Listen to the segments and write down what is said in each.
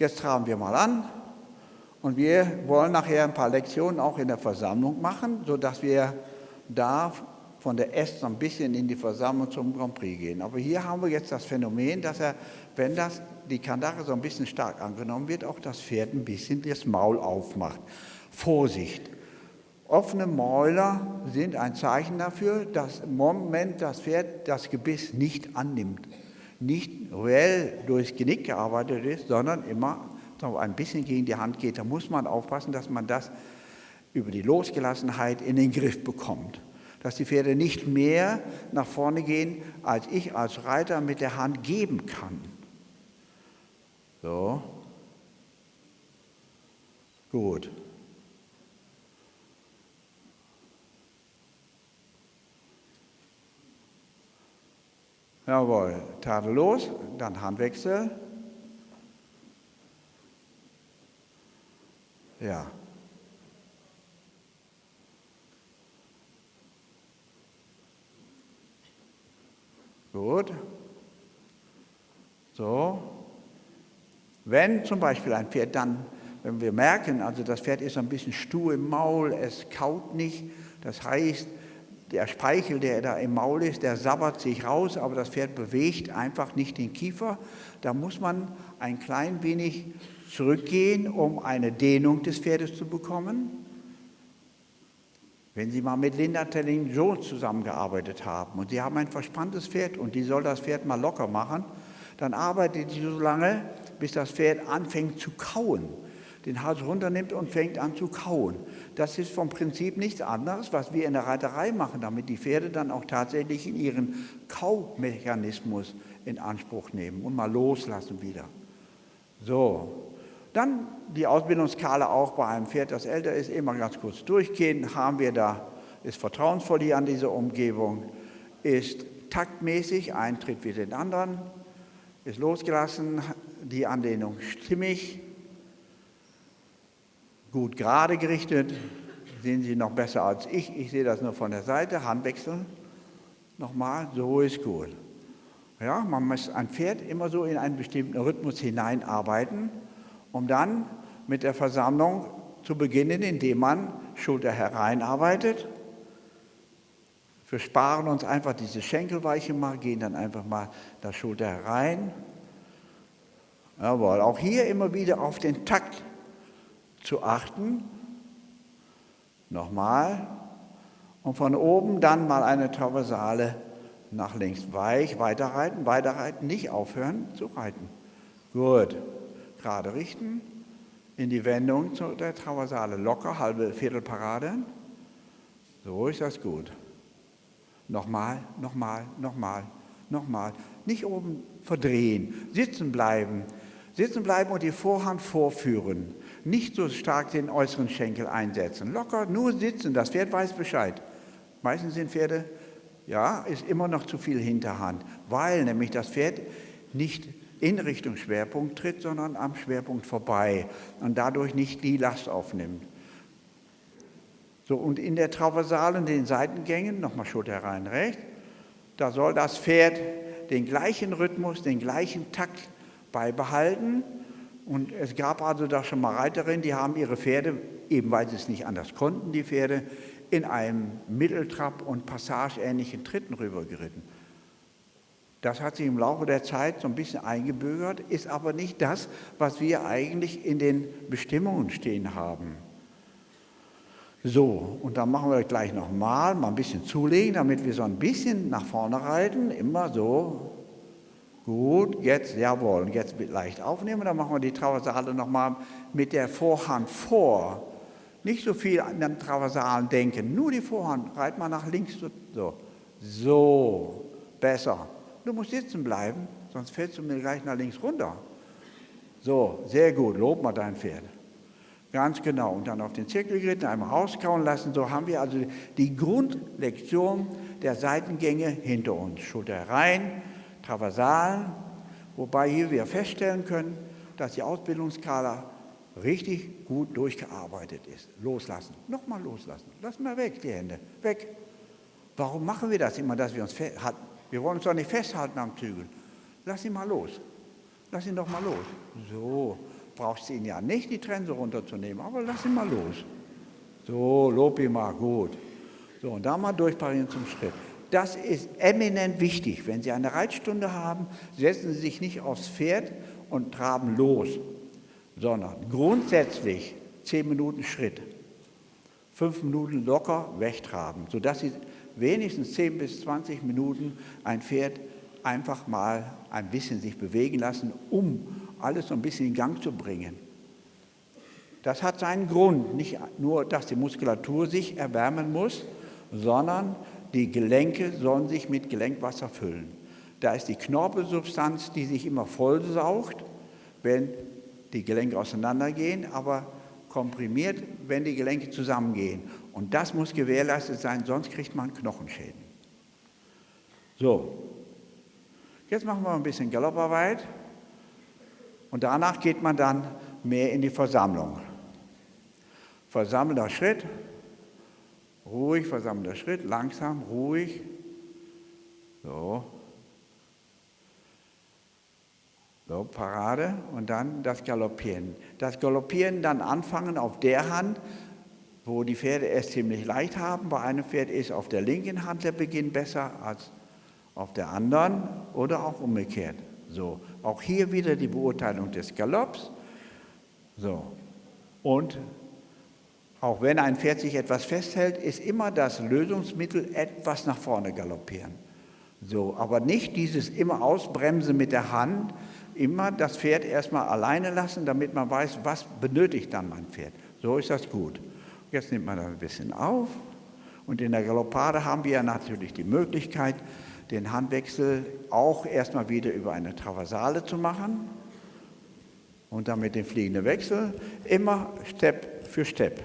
Jetzt traben wir mal an und wir wollen nachher ein paar Lektionen auch in der Versammlung machen, sodass wir da von der S so ein bisschen in die Versammlung zum Grand Prix gehen. Aber hier haben wir jetzt das Phänomen, dass er, wenn das, die Kandare so ein bisschen stark angenommen wird, auch das Pferd ein bisschen das Maul aufmacht. Vorsicht! Offene Mäuler sind ein Zeichen dafür, dass im Moment das Pferd das Gebiss nicht annimmt, nicht reell durchs Genick gearbeitet ist, sondern immer ein bisschen gegen die Hand geht. Da muss man aufpassen, dass man das über die Losgelassenheit in den Griff bekommt. Dass die Pferde nicht mehr nach vorne gehen, als ich als Reiter mit der Hand geben kann. So. Gut. Jawohl, tadellos, dann Handwechsel. Ja. Gut. So. Wenn zum Beispiel ein Pferd dann, wenn wir merken, also das Pferd ist ein bisschen stur im Maul, es kaut nicht, das heißt, der Speichel, der da im Maul ist, der sabbert sich raus, aber das Pferd bewegt einfach nicht den Kiefer. Da muss man ein klein wenig zurückgehen, um eine Dehnung des Pferdes zu bekommen. Wenn Sie mal mit Linda Telling Jones zusammengearbeitet haben und Sie haben ein verspanntes Pferd und die soll das Pferd mal locker machen, dann arbeitet sie so lange, bis das Pferd anfängt zu kauen den Hals runternimmt und fängt an zu kauen. Das ist vom Prinzip nichts anderes, was wir in der Reiterei machen, damit die Pferde dann auch tatsächlich in ihren Kaumechanismus in Anspruch nehmen und mal loslassen wieder. So, dann die Ausbildungsskala auch bei einem Pferd, das älter ist, immer ganz kurz durchgehen. Haben wir da, ist vertrauensvoll hier an dieser Umgebung, ist taktmäßig, ein Tritt wie den anderen, ist losgelassen, die Anlehnung stimmig, gut gerade gerichtet. Sehen Sie noch besser als ich. Ich sehe das nur von der Seite. Handwechseln. Nochmal, so ist gut. Ja, man muss ein Pferd immer so in einen bestimmten Rhythmus hineinarbeiten, um dann mit der Versammlung zu beginnen, indem man Schulter hereinarbeitet. Wir sparen uns einfach diese Schenkelweiche mal, gehen dann einfach mal der Schulter herein. Jawohl, auch hier immer wieder auf den Takt zu achten. Nochmal. Und von oben dann mal eine Traversale nach links weich, weiterreiten, weiterreiten, nicht aufhören zu reiten. Gut. Gerade richten, in die Wendung zu der Traversale locker, halbe Viertelparade. So ist das gut. Nochmal, nochmal, nochmal, nochmal. Nicht oben verdrehen, sitzen bleiben. Sitzen bleiben und die Vorhand vorführen nicht so stark den äußeren Schenkel einsetzen. Locker, nur sitzen, das Pferd weiß Bescheid. Meistens sind Pferde, ja, ist immer noch zu viel Hinterhand, weil nämlich das Pferd nicht in Richtung Schwerpunkt tritt, sondern am Schwerpunkt vorbei und dadurch nicht die Last aufnimmt. So, und in der Traversalen, den Seitengängen, nochmal Schulter rein, rechts, da soll das Pferd den gleichen Rhythmus, den gleichen Takt beibehalten und es gab also da schon mal Reiterinnen, die haben ihre Pferde, eben weil sie es nicht anders konnten, die Pferde, in einem Mitteltrab- und passageähnlichen Tritten rübergeritten. Das hat sich im Laufe der Zeit so ein bisschen eingebürgert, ist aber nicht das, was wir eigentlich in den Bestimmungen stehen haben. So, und dann machen wir gleich nochmal, mal ein bisschen zulegen, damit wir so ein bisschen nach vorne reiten, immer so Gut, jetzt, jawohl, jetzt leicht aufnehmen, dann machen wir die Traversale nochmal mit der Vorhand vor. Nicht so viel an den Traversalen denken, nur die Vorhand, reit mal nach links, so, so, besser. Du musst sitzen bleiben, sonst fällst du mir gleich nach links runter. So, sehr gut, lob mal dein Pferd. Ganz genau. Und dann auf den Zirkel geritten, einmal rauskauen lassen. So haben wir also die Grundlektion der Seitengänge hinter uns. Schulter rein, Traversalen, wobei hier wir feststellen können, dass die Ausbildungsskala richtig gut durchgearbeitet ist. Loslassen, nochmal loslassen. Lass mal weg die Hände, weg. Warum machen wir das immer, dass wir uns festhalten? Wir wollen uns doch nicht festhalten am Zügel. Lass ihn mal los. Lass ihn doch mal los. So, brauchst du ihn ja nicht, die Trense runterzunehmen, aber lass ihn mal los. So, lob ihn mal, gut. So, und da mal durchparieren zum Schritt. Das ist eminent wichtig. Wenn Sie eine Reitstunde haben, setzen Sie sich nicht aufs Pferd und traben los, sondern grundsätzlich zehn Minuten Schritt, fünf Minuten locker wegtraben, sodass Sie wenigstens 10 bis 20 Minuten ein Pferd einfach mal ein bisschen sich bewegen lassen, um alles so ein bisschen in Gang zu bringen. Das hat seinen Grund, nicht nur, dass die Muskulatur sich erwärmen muss, sondern die Gelenke sollen sich mit Gelenkwasser füllen. Da ist die Knorpelsubstanz, die sich immer vollsaugt, wenn die Gelenke auseinandergehen, aber komprimiert, wenn die Gelenke zusammengehen. Und das muss gewährleistet sein, sonst kriegt man Knochenschäden. So, jetzt machen wir ein bisschen Galopparbeit und danach geht man dann mehr in die Versammlung. Versammelter Schritt, ruhig, versammelter Schritt, langsam, ruhig. So. So, Parade und dann das Galoppieren. Das Galoppieren dann anfangen auf der Hand, wo die Pferde es ziemlich leicht haben. Bei einem Pferd ist auf der linken Hand der Beginn besser als auf der anderen oder auch umgekehrt. So, auch hier wieder die Beurteilung des Galopps. So, und auch wenn ein Pferd sich etwas festhält, ist immer das Lösungsmittel etwas nach vorne galoppieren. So, aber nicht dieses immer Ausbremsen mit der Hand, immer das Pferd erstmal alleine lassen, damit man weiß, was benötigt dann mein Pferd. So ist das gut. Jetzt nimmt man das ein bisschen auf und in der Galoppade haben wir natürlich die Möglichkeit, den Handwechsel auch erstmal wieder über eine Traversale zu machen und damit den fliegenden Wechsel, immer Step für Step.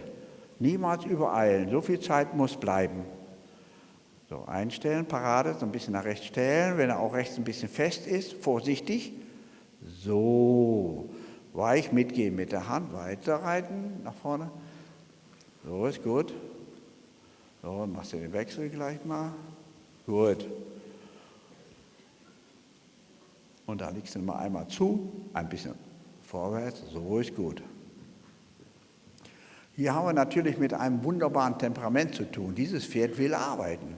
Niemals übereilen, so viel Zeit muss bleiben. So, einstellen, Parade, so ein bisschen nach rechts stellen, wenn er auch rechts ein bisschen fest ist, vorsichtig, so, weich mitgehen mit der Hand, weiterreiten, nach vorne. So, ist gut. So, machst du den Wechsel gleich mal. Gut. Und da legst du mal einmal zu, ein bisschen vorwärts, so ist gut. Hier haben wir natürlich mit einem wunderbaren Temperament zu tun. Dieses Pferd will arbeiten.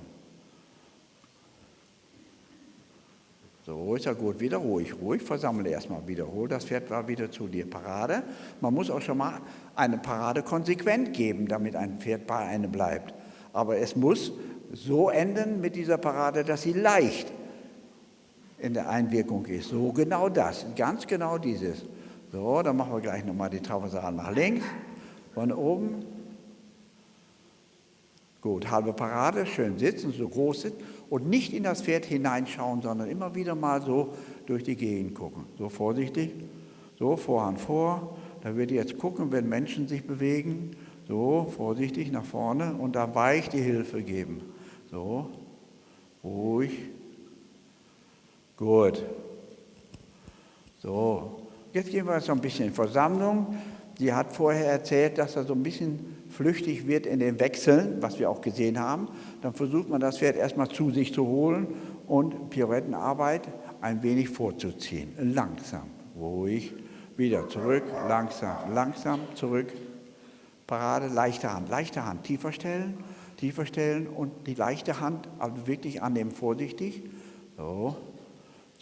So ist ja gut, wieder ruhig, ruhig, versammle erstmal, wiederhol das Pferd war wieder zu dir. Parade. Man muss auch schon mal eine Parade konsequent geben, damit ein Pferd bei einem bleibt. Aber es muss so enden mit dieser Parade, dass sie leicht in der Einwirkung ist. So genau das, ganz genau dieses. So, dann machen wir gleich nochmal die Traversal nach links, von oben. Gut, halbe Parade, schön sitzen, so groß sitzen und nicht in das Pferd hineinschauen, sondern immer wieder mal so durch die Gegend gucken. So vorsichtig, so Vorhand vor. Da ich jetzt gucken, wenn Menschen sich bewegen, so vorsichtig nach vorne und da weich die Hilfe geben. So, ruhig. Gut. So, jetzt gehen wir jetzt noch ein bisschen in Versammlung. Sie hat vorher erzählt, dass er so ein bisschen flüchtig wird in den Wechseln, was wir auch gesehen haben, dann versucht man das Pferd erstmal zu sich zu holen und Pirouettenarbeit ein wenig vorzuziehen. Langsam, ruhig, wieder zurück, langsam, langsam, zurück. Parade, leichte Hand, leichte Hand, tiefer stellen, tiefer stellen und die leichte Hand, also wirklich annehmen, vorsichtig. So,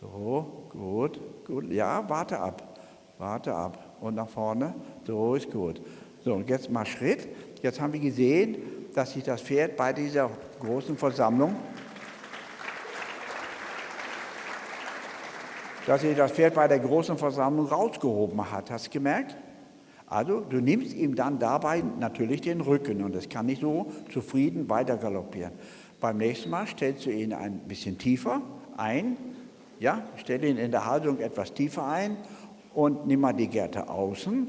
so, gut, gut. Ja, warte ab, warte ab und nach vorne. So ist gut. So, und jetzt mal Schritt. Jetzt haben wir gesehen, dass sich das Pferd bei dieser großen Versammlung, dass sich das Pferd bei der großen Versammlung rausgehoben hat. Hast du gemerkt? Also du nimmst ihm dann dabei natürlich den Rücken und es kann nicht so zufrieden weiter galoppieren. Beim nächsten Mal stellst du ihn ein bisschen tiefer ein, ja, stell ihn in der Haltung etwas tiefer ein und nimm mal die Gerte außen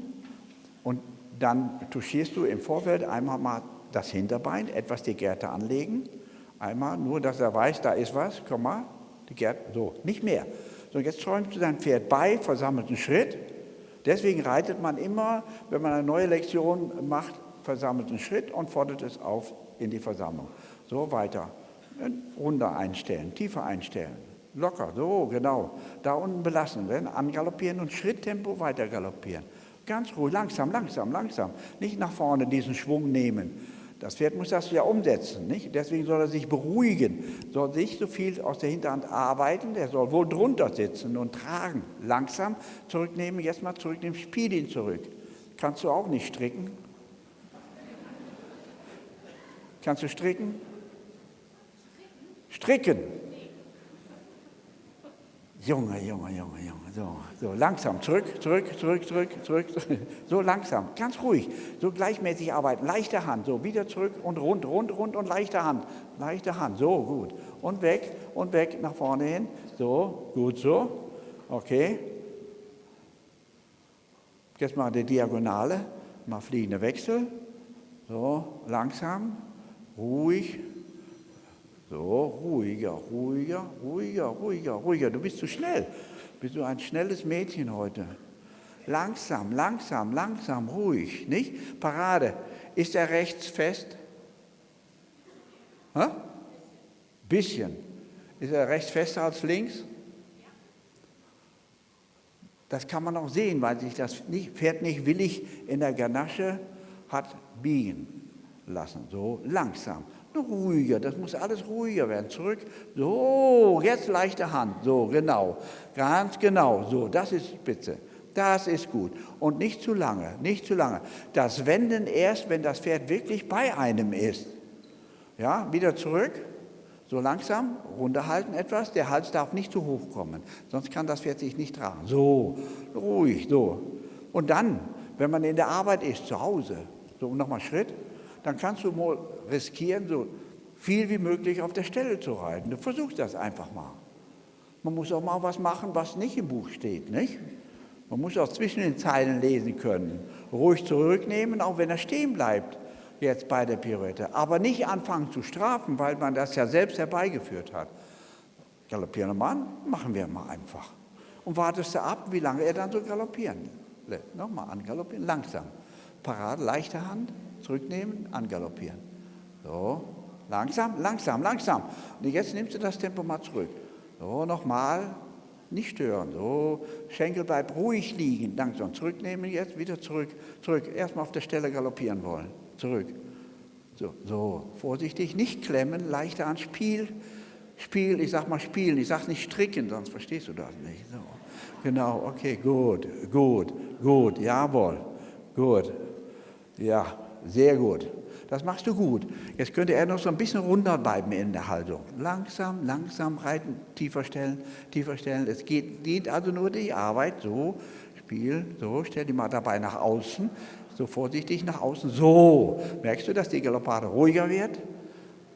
und dann touchierst du im Vorfeld einmal mal das Hinterbein, etwas die Gerte anlegen. Einmal, nur dass er weiß, da ist was, komm mal, die Gerte, so, nicht mehr. So, jetzt träumst du dein Pferd bei, versammelten Schritt. Deswegen reitet man immer, wenn man eine neue Lektion macht, versammelten Schritt und fordert es auf in die Versammlung. So weiter. Runter einstellen, tiefer einstellen. Locker, so genau. Da unten belassen. Angaloppieren und Schritttempo weiter galoppieren. Ganz ruhig, langsam, langsam, langsam. Nicht nach vorne diesen Schwung nehmen. Das Pferd muss das ja umsetzen, nicht? Deswegen soll er sich beruhigen, soll nicht so viel aus der Hinterhand arbeiten, der soll wohl drunter sitzen und tragen. Langsam zurücknehmen, jetzt mal zurücknehmen, spiel ihn zurück. Kannst du auch nicht stricken? Kannst du stricken? Stricken. Junge, Junge, Junge, Junge, so, so langsam, zurück, zurück, zurück, zurück, zurück, so langsam, ganz ruhig, so gleichmäßig arbeiten, leichte Hand, so wieder zurück und rund, rund, rund und leichte Hand, leichte Hand, so gut. Und weg und weg. Nach vorne hin, so, gut so, okay. Jetzt mal die Diagonale, mal fliegende Wechsel, so langsam, ruhig, so, ruhiger, ruhiger, ruhiger, ruhiger, ruhiger. Du bist zu schnell. Bist du ein schnelles Mädchen heute? Langsam, langsam, langsam, ruhig, nicht? Parade. Ist er rechts fest? Hä? Bisschen. Ist er rechts fester als links? Das kann man auch sehen, weil sich das Pferd nicht willig in der Ganasche hat biegen lassen. So langsam ruhiger, das muss alles ruhiger werden. Zurück, so, jetzt leichte Hand, so, genau, ganz genau, so, das ist spitze. Das ist gut. Und nicht zu lange, nicht zu lange. Das Wenden erst, wenn das Pferd wirklich bei einem ist. Ja, wieder zurück, so langsam, runterhalten etwas, der Hals darf nicht zu hoch kommen, sonst kann das Pferd sich nicht tragen. So, ruhig, so. Und dann, wenn man in der Arbeit ist, zu Hause, so nochmal Schritt, dann kannst du riskieren, so viel wie möglich auf der Stelle zu reiten. Du versuchst das einfach mal. Man muss auch mal was machen, was nicht im Buch steht, nicht? Man muss auch zwischen den Zeilen lesen können. Ruhig zurücknehmen, auch wenn er stehen bleibt, jetzt bei der Pirouette. Aber nicht anfangen zu strafen, weil man das ja selbst herbeigeführt hat. Galoppierender Mann, machen wir mal einfach. Und wartest du ab, wie lange er dann so galoppieren lässt. Nochmal angaloppieren, langsam. Parade, leichte Hand, zurücknehmen, angaloppieren. So, langsam, langsam, langsam. Und jetzt nimmst du das Tempo mal zurück. So, nochmal, nicht stören. So, Schenkel bleibt ruhig liegen, langsam zurücknehmen, jetzt wieder zurück, zurück. Erstmal auf der Stelle galoppieren wollen, zurück. So, so, vorsichtig, nicht klemmen, leichter an Spiel, Spiel, ich sag mal spielen, ich sag nicht stricken, sonst verstehst du das nicht. So. Genau, okay, gut, gut, gut, jawohl, gut, ja, sehr gut. Das machst du gut. Jetzt könnte er noch so ein bisschen runter bleiben in der Haltung. Langsam, langsam reiten, tiefer stellen, tiefer stellen. Es geht, dient also nur die Arbeit. So, Spiel, so, stell die mal dabei nach außen. So vorsichtig nach außen. So, merkst du, dass die Galoppade ruhiger wird?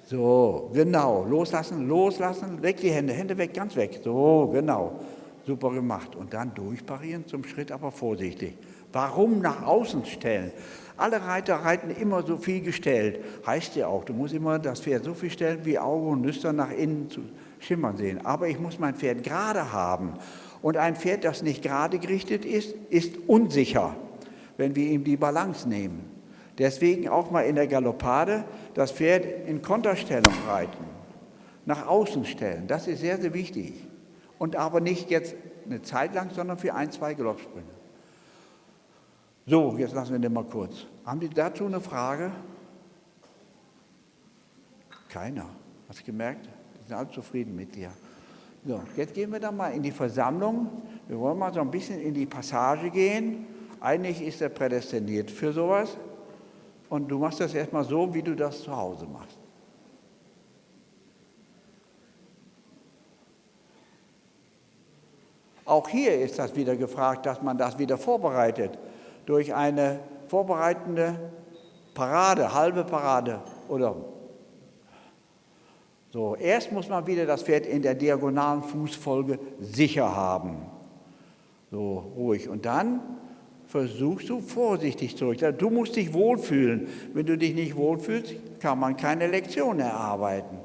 So, genau. Loslassen, loslassen, weg die Hände, Hände weg, ganz weg. So, genau. Super gemacht. Und dann durchparieren zum Schritt, aber vorsichtig. Warum nach außen stellen? Alle Reiter reiten immer so viel gestellt. Heißt ja auch, du musst immer das Pferd so viel stellen, wie Auge und Nüstern nach innen zu schimmern sehen. Aber ich muss mein Pferd gerade haben. Und ein Pferd, das nicht gerade gerichtet ist, ist unsicher, wenn wir ihm die Balance nehmen. Deswegen auch mal in der Galoppade das Pferd in Konterstellung reiten, nach außen stellen. Das ist sehr, sehr wichtig. Und aber nicht jetzt eine Zeit lang, sondern für ein, zwei Galoppsprünge. So, jetzt lassen wir den mal kurz. Haben Sie dazu eine Frage? Keiner. Hast du gemerkt? Die sind alle zufrieden mit dir. So, jetzt gehen wir dann mal in die Versammlung. Wir wollen mal so ein bisschen in die Passage gehen. Eigentlich ist er prädestiniert für sowas. Und du machst das erstmal so, wie du das zu Hause machst. Auch hier ist das wieder gefragt, dass man das wieder vorbereitet durch eine vorbereitende Parade, halbe Parade oder so. Erst muss man wieder das Pferd in der diagonalen Fußfolge sicher haben. So ruhig. Und dann versuchst du vorsichtig zurück. Du musst dich wohlfühlen. Wenn du dich nicht wohlfühlst, kann man keine Lektion erarbeiten.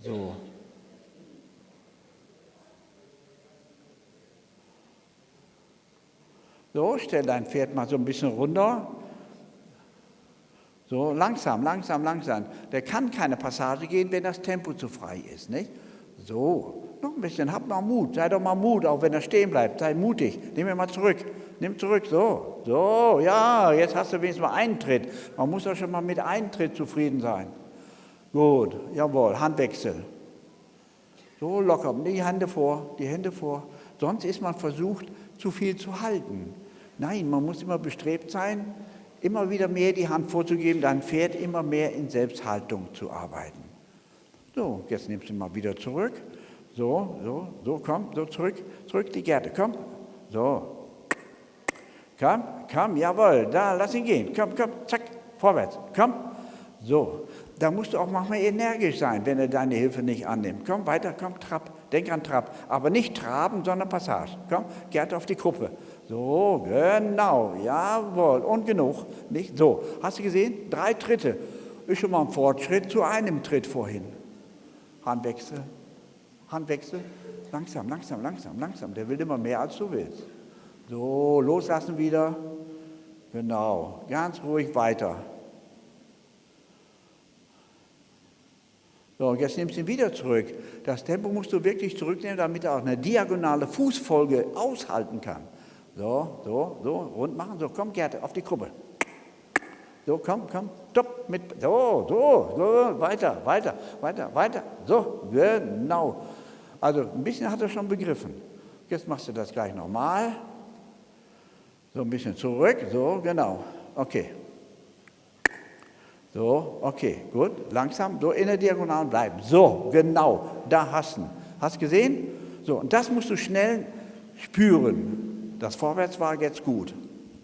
So. So, stell dein Pferd mal so ein bisschen runter. So, langsam, langsam, langsam. Der kann keine Passage gehen, wenn das Tempo zu frei ist. Nicht? So, Noch ein bisschen, hab mal Mut, sei doch mal Mut, auch wenn er stehen bleibt, sei mutig, nimm ihn mal zurück, nimm zurück, so, so, ja, jetzt hast du wenigstens mal einen Tritt. Man muss doch schon mal mit einem Tritt zufrieden sein. Gut, jawohl, Handwechsel. So locker, die Hände vor, die Hände vor. Sonst ist man versucht, zu viel zu halten. Nein, man muss immer bestrebt sein, immer wieder mehr die Hand vorzugeben, dein Pferd immer mehr in Selbsthaltung zu arbeiten. So, jetzt nimmst du mal wieder zurück. So, so, so, komm, so zurück, zurück die Gerte, komm. So. Komm, komm, jawohl, da, lass ihn gehen. Komm, komm, zack, vorwärts, komm. So, da musst du auch manchmal energisch sein, wenn er deine Hilfe nicht annimmt. Komm, weiter, komm, Trab, denk an Trab. Aber nicht Traben, sondern Passage. Komm, Gerte auf die Kuppe. So, genau, jawohl, und genug. Nicht? So, hast du gesehen? Drei Tritte. Ist schon mal ein Fortschritt zu einem Tritt vorhin. Handwechsel, Handwechsel, langsam, langsam, langsam, langsam. Der will immer mehr, als du willst. So, loslassen wieder. Genau, ganz ruhig weiter. So, und jetzt nimmst du ihn wieder zurück. Das Tempo musst du wirklich zurücknehmen, damit er auch eine diagonale Fußfolge aushalten kann. So, so, so, rund machen. So, komm, Gerd, auf die Kuppe. So, komm, komm, stopp, mit, so, so, so, weiter, weiter, weiter, weiter. So, genau. Also ein bisschen hat er schon begriffen. Jetzt machst du das gleich nochmal. So ein bisschen zurück, so, genau. Okay. So, okay, gut. Langsam, so in der Diagonalen bleiben. So, genau, da hast ihn. Hast gesehen? So, und das musst du schnell spüren. Das Vorwärts war jetzt gut.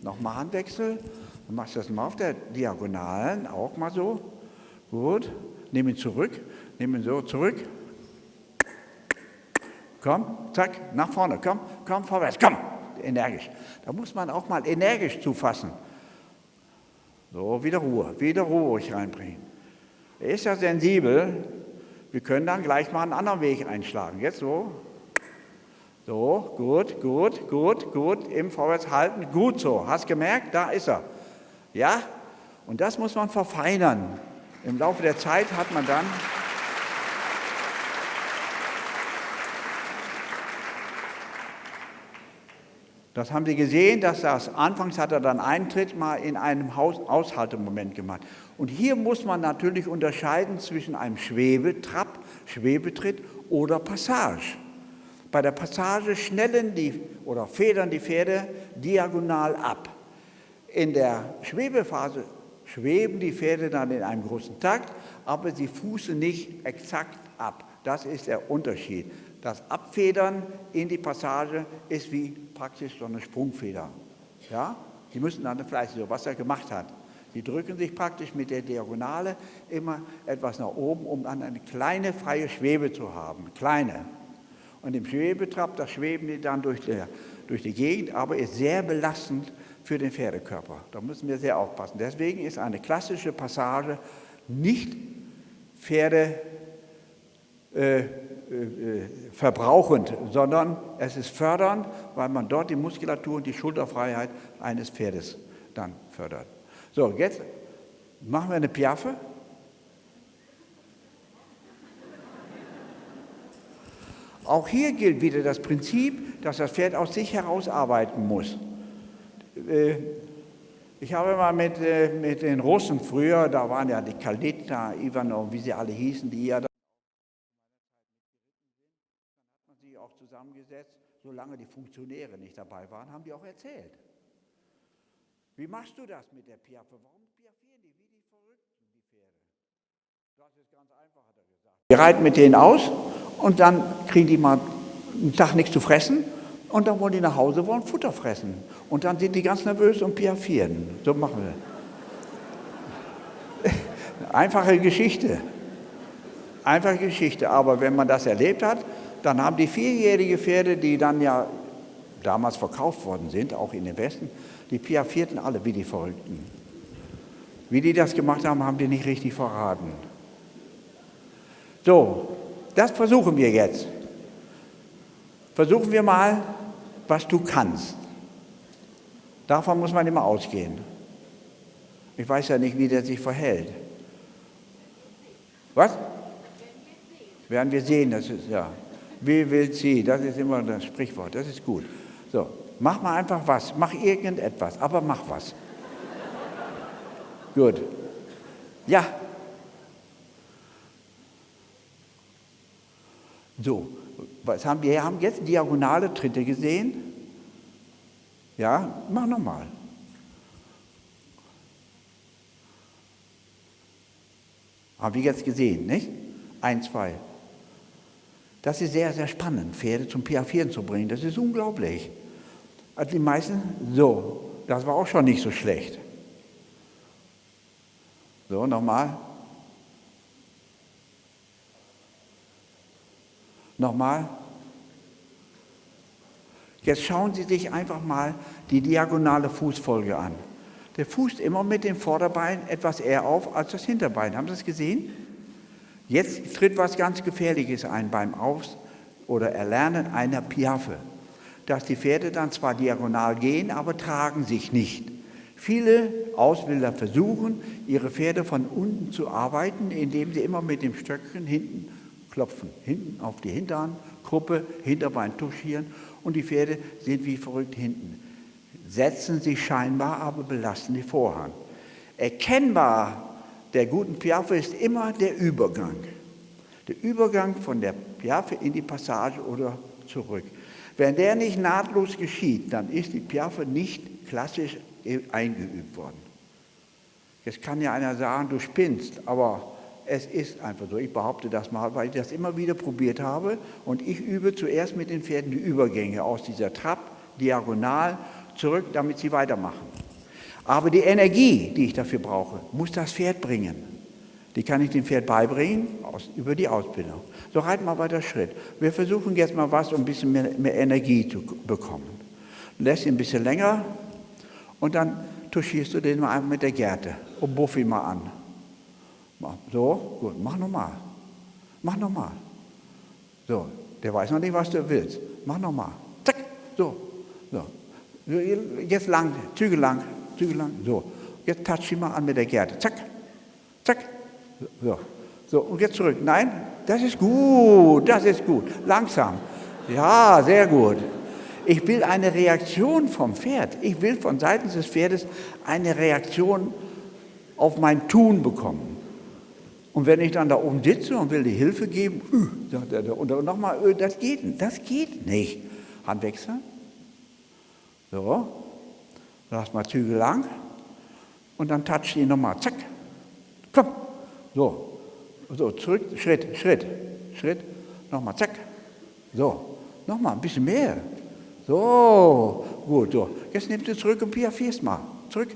Nochmal Handwechsel. Du machst das mal auf der Diagonalen, auch mal so. Gut. Nimm ihn zurück. Nimm ihn so zurück. Komm, zack, nach vorne, komm, komm, vorwärts, komm, energisch. Da muss man auch mal energisch zufassen. So, wieder Ruhe, wieder Ruhe ruhig reinbringen. Er ist ja sensibel, wir können dann gleich mal einen anderen Weg einschlagen. Jetzt so. So, gut, gut, gut, gut, im Vorwärts halten, gut so. Hast gemerkt, da ist er. Ja, und das muss man verfeinern. Im Laufe der Zeit hat man dann Das haben Sie gesehen, dass das anfangs hat er dann einen Tritt mal in einem Haus Aushaltemoment gemacht. Und hier muss man natürlich unterscheiden zwischen einem Schwebetrab, Schwebetritt oder Passage. Bei der Passage schnellen die oder federn die Pferde diagonal ab. In der Schwebephase schweben die Pferde dann in einem großen Takt, aber sie fußen nicht exakt ab. Das ist der Unterschied. Das Abfedern in die Passage ist wie praktisch so eine Sprungfeder. Ja? Sie müssen dann vielleicht so, was er gemacht hat. Sie drücken sich praktisch mit der Diagonale immer etwas nach oben, um dann eine kleine freie Schwebe zu haben. Kleine. Und im Schwebetrab, da schweben die dann durch die, durch die Gegend, aber ist sehr belastend für den Pferdekörper. Da müssen wir sehr aufpassen. Deswegen ist eine klassische Passage nicht Pferde äh, äh, verbrauchend, sondern es ist fördernd, weil man dort die Muskulatur und die Schulterfreiheit eines Pferdes dann fördert. So, jetzt machen wir eine Piaffe. Auch hier gilt wieder das Prinzip, dass das Pferd aus sich heraus arbeiten muss. Äh, ich habe mal mit, mit den Russen früher, da waren ja die Kaldita, Ivanov, wie sie alle hießen, die ja zusammengesetzt, solange die Funktionäre nicht dabei waren, haben die auch erzählt. Wie machst du das mit der Piaffe? Warum piaffieren die wie die Verrückten, die Pferde? Das ist ganz einfach, hat er gesagt. Wir reiten mit denen aus und dann kriegen die mal einen Tag nichts zu fressen und dann wollen die nach Hause, wollen Futter fressen. Und dann sind die ganz nervös und piaffieren. So machen wir. Einfache Geschichte. Einfache Geschichte. Aber wenn man das erlebt hat, dann haben die vierjährige Pferde, die dann ja damals verkauft worden sind, auch in den Westen, die piaffierten alle wie die Verrückten. Wie die das gemacht haben, haben die nicht richtig verraten. So, das versuchen wir jetzt. Versuchen wir mal, was du kannst. Davon muss man immer ausgehen. Ich weiß ja nicht, wie der sich verhält. Was? Werden wir sehen, das ist ja. Wie will sie? Das ist immer das Sprichwort, das ist gut. So, mach mal einfach was, mach irgendetwas, aber mach was. gut. Ja. So, was haben wir? Wir haben jetzt diagonale Tritte gesehen. Ja, mach nochmal. Haben wir jetzt gesehen, nicht? Ein, zwei. Das ist sehr, sehr spannend, Pferde zum Piaffieren zu bringen. Das ist unglaublich. Also die meisten, so, das war auch schon nicht so schlecht. So, nochmal. Nochmal. Jetzt schauen Sie sich einfach mal die diagonale Fußfolge an. Der fußt immer mit dem Vorderbein etwas eher auf als das Hinterbein. Haben Sie das gesehen? Jetzt tritt was ganz Gefährliches ein beim Aus- oder Erlernen einer Piaffe, dass die Pferde dann zwar diagonal gehen, aber tragen sich nicht. Viele Ausbilder versuchen, ihre Pferde von unten zu arbeiten, indem sie immer mit dem Stöckchen hinten klopfen, hinten auf die Hintern, Gruppe, Hinterbein touchieren und die Pferde sind wie verrückt hinten. Setzen sich scheinbar, aber belasten die Vorhand. Erkennbar der guten Piaffe ist immer der Übergang. Der Übergang von der Piaffe in die Passage oder zurück. Wenn der nicht nahtlos geschieht, dann ist die Piaffe nicht klassisch eingeübt worden. Jetzt kann ja einer sagen, du spinnst, aber es ist einfach so. Ich behaupte das mal, weil ich das immer wieder probiert habe und ich übe zuerst mit den Pferden die Übergänge aus dieser Trab diagonal zurück, damit sie weitermachen. Aber die Energie, die ich dafür brauche, muss das Pferd bringen. Die kann ich dem Pferd beibringen aus, über die Ausbildung. So reiten wir weiter Schritt. Wir versuchen jetzt mal was, um ein bisschen mehr, mehr Energie zu bekommen. Lässt ihn ein bisschen länger und dann tuschierst du den mal einfach mit der Gerte und buff ihn mal an. So, gut, mach nochmal. Mach nochmal. So, der weiß noch nicht, was du willst. Mach nochmal. Zack, so, so. Jetzt lang, Züge lang, Züge lang. So, jetzt touch ihn mal an mit der Gerte. Zack, zack. So, so, und jetzt zurück. Nein, das ist gut, das ist gut. Langsam. Ja, sehr gut. Ich will eine Reaktion vom Pferd. Ich will von Seiten des Pferdes eine Reaktion auf mein Tun bekommen. Und wenn ich dann da oben sitze und will die Hilfe geben, uh, und nochmal, uh, das geht, das geht nicht. Hand wechseln. So, lass mal Zügel lang und dann touch ihn nochmal. Zack, komm. So, so, zurück, Schritt, Schritt, Schritt, nochmal, zack. So, nochmal, ein bisschen mehr. So, gut, so. Jetzt nimmst du zurück und piaffierst mal. Zurück.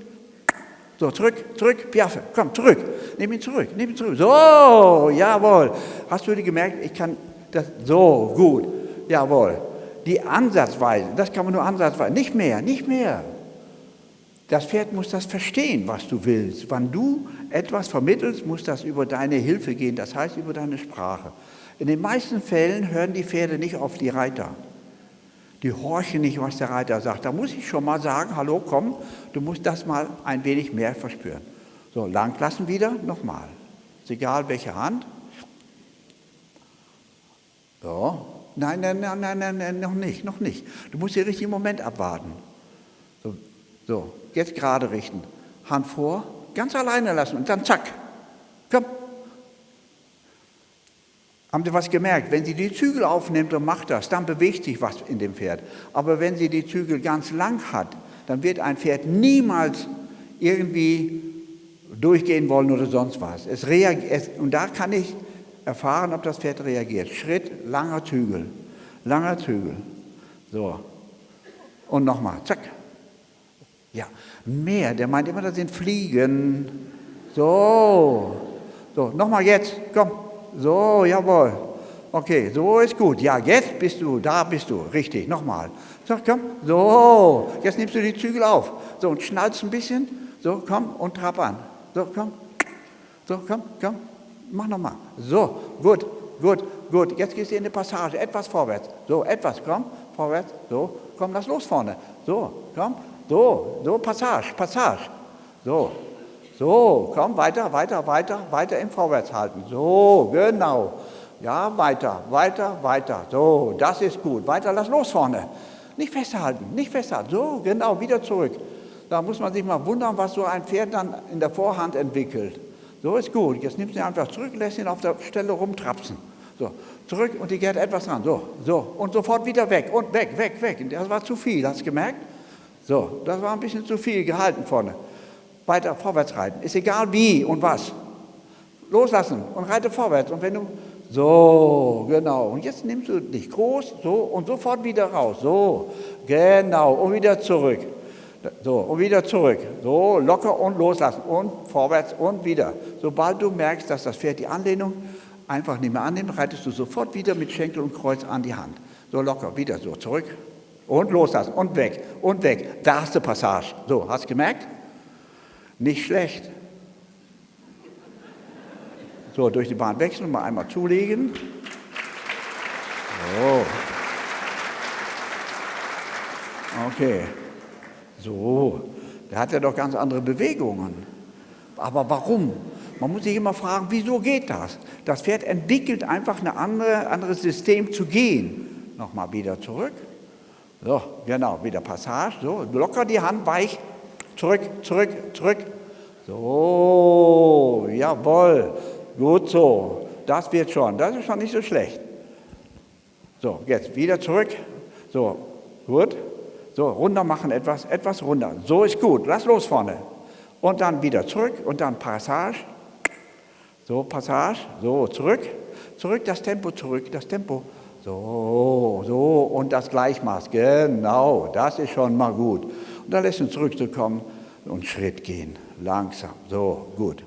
So, zurück, zurück, Piaffe, komm, zurück. Nimm ihn zurück, nimm ihn zurück. So, jawohl. Hast du dir gemerkt, ich kann das, so, gut, jawohl. Die Ansatzweise, das kann man nur ansatzweise, nicht mehr, nicht mehr. Das Pferd muss das verstehen, was du willst. Wenn du etwas vermittelst, muss das über deine Hilfe gehen, das heißt über deine Sprache. In den meisten Fällen hören die Pferde nicht auf die Reiter. Die horchen nicht, was der Reiter sagt. Da muss ich schon mal sagen, hallo, komm, du musst das mal ein wenig mehr verspüren. So, lang lassen wieder, nochmal. Ist egal, welche Hand. So, nein, nein, nein, nein, nein, nein, noch nicht, noch nicht. Du musst den richtigen Moment abwarten. So, so jetzt gerade richten. Hand vor, ganz alleine lassen und dann zack. Komm. Haben Sie was gemerkt? Wenn sie die Zügel aufnimmt und macht das, dann bewegt sich was in dem Pferd. Aber wenn sie die Zügel ganz lang hat, dann wird ein Pferd niemals irgendwie durchgehen wollen oder sonst was. Es reagiert, und da kann ich erfahren, ob das Pferd reagiert. Schritt, langer Zügel, langer Zügel. So. Und nochmal, zack. Ja, mehr, der meint immer, das sind Fliegen. So, so, nochmal jetzt, komm. So, jawohl. Okay, so ist gut. Ja, jetzt bist du, da bist du. Richtig, nochmal. So, komm. So, jetzt nimmst du die Zügel auf. So, und schnallst ein bisschen. So, komm und trab an. So, komm. So, komm, komm. Mach nochmal. So, gut, gut, gut. Jetzt gehst du in die Passage. Etwas vorwärts. So, etwas, komm. Vorwärts. So, komm, lass los vorne. So, komm. So, so, Passage, Passage. So, so, komm, weiter, weiter, weiter, weiter im Vorwärts halten. So, genau. Ja, weiter, weiter, weiter. So, das ist gut. Weiter, lass los vorne. Nicht festhalten, nicht festhalten. So, genau, wieder zurück. Da muss man sich mal wundern, was so ein Pferd dann in der Vorhand entwickelt. So ist gut. Jetzt nimmst du ihn einfach zurück, lässt ihn auf der Stelle rumtrapsen. So, zurück und die geht etwas ran. So, so. Und sofort wieder weg und weg, weg, weg. Das war zu viel, hast du gemerkt? So, das war ein bisschen zu viel gehalten vorne. Weiter vorwärts reiten. Ist egal wie und was. Loslassen und reite vorwärts. Und wenn du so, genau. Und jetzt nimmst du dich groß, so und sofort wieder raus. So, genau. Und wieder zurück. So, und wieder zurück. So, locker und loslassen. Und vorwärts und wieder. Sobald du merkst, dass das Pferd die Anlehnung einfach nicht mehr annimmt, reitest du sofort wieder mit Schenkel und Kreuz an die Hand. So locker, wieder so, zurück. Und loslassen. Und weg. Und weg. Da hast du Passage. So, hast du gemerkt? Nicht schlecht. So, durch die Bahn wechseln, mal einmal zulegen. So. Okay. So, der hat ja doch ganz andere Bewegungen. Aber warum? Man muss sich immer fragen, wieso geht das? Das Pferd entwickelt einfach ein andere, anderes System zu gehen. Nochmal wieder zurück. So, genau, wieder Passage. So, locker die Hand weich. Zurück, zurück, zurück. So, jawohl. Gut so, das wird schon, das ist schon nicht so schlecht. So, jetzt wieder zurück. So, gut. So, runter machen etwas, etwas runter. So ist gut, lass los vorne. Und dann wieder zurück und dann Passage. So, Passage, so, zurück. Zurück, das Tempo zurück, das Tempo. So, so und das Gleichmaß, genau, das ist schon mal gut. Und dann lässt uns zurückzukommen und Schritt gehen, langsam, so, gut.